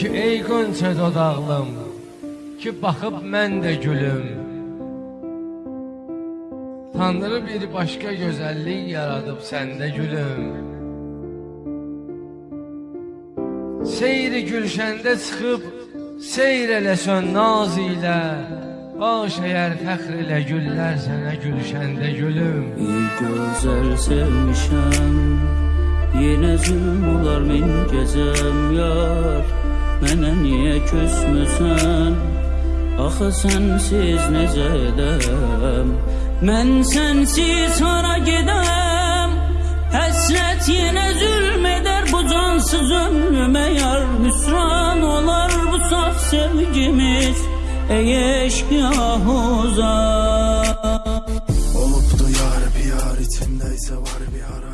ki ey qönçə dodaqlım Ki baxıb mən də gülüm. Tanrı bir başqa gözəllik yaradıb səndə gülüm. Seyri gülşəndə çıxıb Seyr eləsən naz ilə. Baş əyər fəxr elə güllər sənə gülşəndə gülüm. Bir gözəl sevmişəm Yenə zülm olar min gecəm. Yar Mənə niyə küsmüsən Axı sənsiz necə edəm Mən sənsiz hara gedəm Həsrət yenə zülm edər bu cansız ömrümə yar Hüsran olar bu saf sevgimiz. Ey eşk uzak. Olup da yar bir yar içimdeyse var bir ara